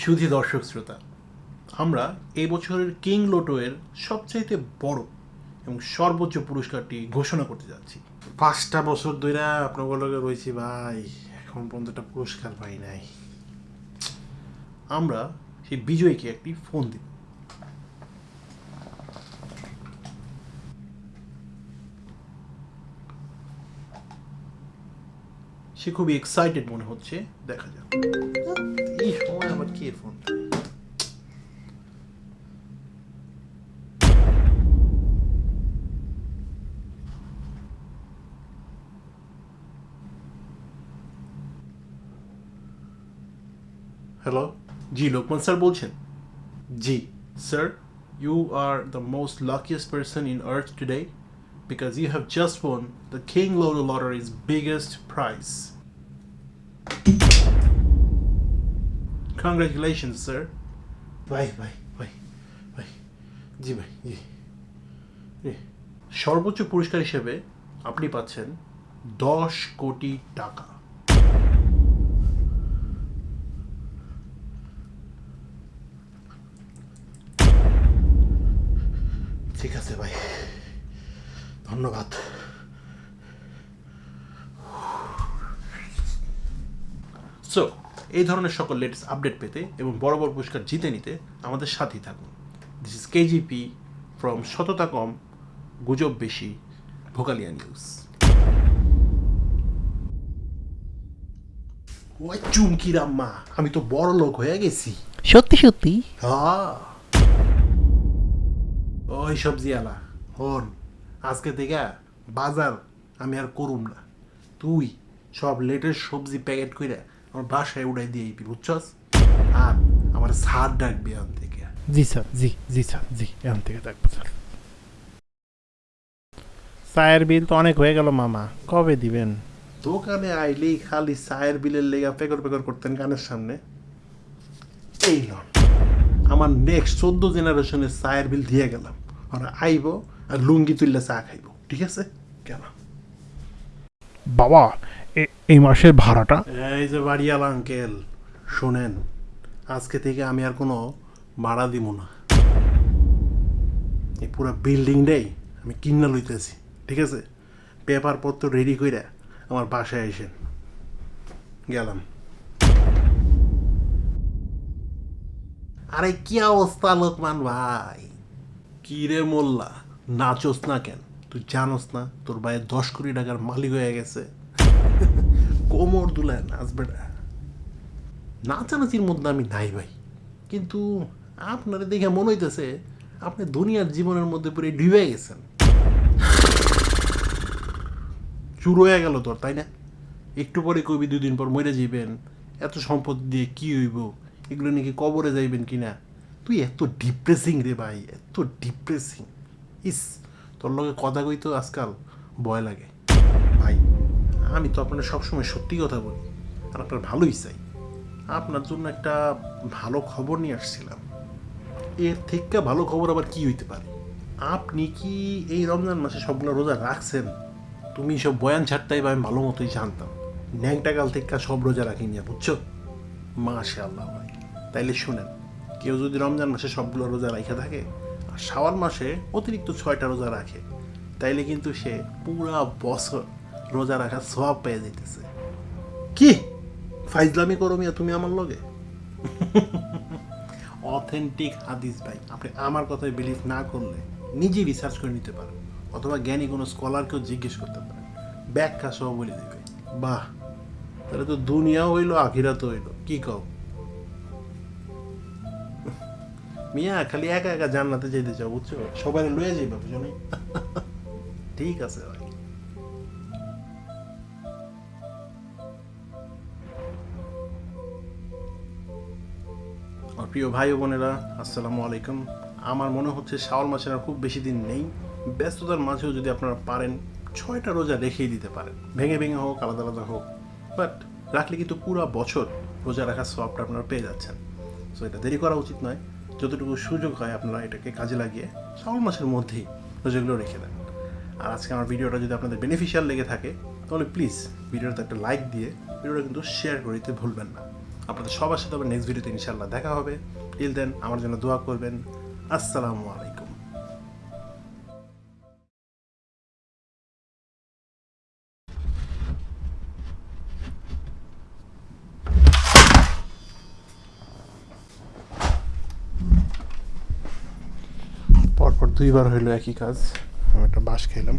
সুধী দর্শক শ্রোতা আমরা এই বছরের কিং লোটোয়ের সবচাইতে বড় এবং সর্বোচ্চ পুরস্কারটি ঘোষণা করতে যাচ্ছি। পাঁচটা বছর ধরে আপনার লগে রয়েছি ভাই এখন পর্যন্ত পুরস্কার পাই নাই। আমরা সেই বিজয়ীকে একটি ফোন দিব সে খুবই এক্সাইটেড মনে হচ্ছে দেখা যাক। সময় আবার কে ফোন হ্যালো জি লোকমান স্যার বলছেন জি Sir, you are the most luckiest person in Earth today because you have just won the King Lotto Lottery's biggest prize. Congratulations, sir. ভাই ভাই ভাই ভাই জি ভাই জি। সর্বোচ্চ পুরস্কার হিসেবে আপনি পাচ্ছেন দশ কোটি টাকা। ঠিক আছে ভাই। ধন্যবাদ। সো এই ধরনের সকল লেটেস্ট আপডেট পেতে এবং বড় বড় পুরস্কার জিতে নিতে আমাদের সাথেই থাকুন। দিস ইজ কেজিপি ফ্রম সততা কম গুজব বেশি ভোকালিয়া নিউজ। ওই চুমকি রাম্মা আমি তো বড় লোক হয়ে গেছি। সত্যি সত্যি? হ্যাঁ। ওই সবজি আলা হন আজকে থেকে বাজার আমি আর করুম না। তুই সব লেটেস্ট সবজি প্যাকেট করে আমার বাসায় উড়াই দিয়ে আইবি বুঝছস? আর আমার সার ডাকবি আন থেকে। জি স্যার জি জি স্যার জি এখান থেকে থাকব স্যার। চায়ের বিল তো অনেক হয়ে গেল মামা। কবে দিবেন? দোকানে আইলেই খালি চায়ের বিলের লেগা পেকর পেকর করতেন কানের সামনে। এই লন আমার নেক্সট চোদ্দ জেনারেশনের চায়ের বিল দিয়ে গেলাম। ওরা আইব আর লুঙ্গি তুললে চা খাইব ঠিক আছে? কেন? বাবা এই মাসের ভাড়াটা? এই যে বাড়িয়াল আঙ্কেল, শোনেন, আজকে থেকে আমি আর কোনো ভাড়া দিব না। এই পুরো বিল্ডিংটাই আমি কিনা লইতেছি, ঠিক আছে? পেপার পত্র রেডি করে আমার বাসায় এসেন গেলাম। আরে কি অবস্থা লোকমান ভাই? কি রে মোল্লা, নাচোস না কেন? তুই জানোস না, তোর ভাইয়ের দশ কোটি টাকার মালিক হয়ে গেছে। কোমর দুলায় নাচবে না নাচানাচির মধ্যে আমি নাই ভাই। কিন্তু আপনারা দেখে মনে হইতেছে, আপনি দুনিয়ার জীবনের মধ্যে পুরো ডুবে গেছেন। চুর হয়ে গেল তোর, তাই না? একটু পরে কবি দুই দিন পর মরে যাইবেন। এত সম্পদ দিয়ে কি হইব? এগুলো নাকি কবরে যাইবেন কিনা? তুই এত ডিপ্রেসিং রে ভাই, এত ডিপ্রেসিং ইস। তোর লগে কথা কই তো আজকাল ভয় লাগে। ভাই, আমি তো আপনার সবসময় সত্যি কথা বলি, আর আপনার ভালোই চাই। আপনার জন্য একটা ভালো খবর নিয়ে আসছিলাম। এর থেকে ভালো খবর আবার কি হইতে পারে? আপনি কি এই রমজান মাসে সবগুলো রোজা রাখছেন? তুমি সব বয়ান ছাড়তাই বা আমি ভালো মতোই জানতাম। ন্যাংটা কাল থেকে সব রোজা রাখি নিয়ে, বুঝছ? মাশা আল্লাহ ভাই। তাইলে শুনেন, কেউ যদি রমজান মাসে সবগুলো রোজা রাখা থাকে শাওয়াল মাসে অতিরিক্ত ছয়টা রোজা রাখে। তাইলে কিন্তু সে পুরা বছর রোজা রাখার সব পেয়ে যেতেছে কি? ফাইজলামি করো মিয়া তুমি আমার লগে। অথেন্টিক হাদিস ভাই আপনি আমার কথায় বিলিভ না করলে নিজে রিসার্চ করে নিতে পারেন অথবা জ্ঞানী কোনো স্কলারকেও জিজ্ঞেস করতে পারেন। ব্যাখ্যা সহ বলে দেবে। বাহ তাহলে তো দুনিয়াও হইল আখিরাতও হইল কি কও? মিয়া খালি একা একা জান্নাতে যেতে চাও বুঝছ? সবাই লয়ে যাইবা বুঝো নাই? ঠিক আছে ভাই। প্রিয় ভাই ও বোনেরা আসসালামু আলাইকুম। আমার মনে হচ্ছে শাওয়াল মাসের আর খুব বেশি দিন নেই। ব্যস্ততার মাঝেও যদি আপনারা পারেন ছয়টা রোজা রেখেই দিতে পারেন। ভেঙে ভেঙে হোক আলাদা আলাদা হোক। বাট রাখলে কিন্তু পুরো বছর রোজা রাখার সবটা আপনারা পেয়ে যাচ্ছেন। সো এটা দেরি করা উচিত নয়। যতটুকু সুযোগ হয় আপনারা এটাকে কাজে লাগিয়ে শ্রাবণ মাসের মধ্যেই রোজাগুলো রেখে দেন। আর আজকে আমার ভিডিওটা যদি আপনাদের বেনিফিশিয়াল লেগে থাকে, তাহলে প্লিজ ভিডিওটাতে একটা লাইক দিয়ে ভিডিওটা কিন্তু শেয়ার করে দিতে ভুলবেন না। আপনাদের সবার সাথে আবার নেক্সট ভিডিওতে ইনশাল্লাহ দেখা হবে। টিল দেন আমার জন্য দোয়া করবেন। আসসালামু আলাইকুম। দুইবার হইল একই কাজ। আমি একটা বাঁশ খেলাম।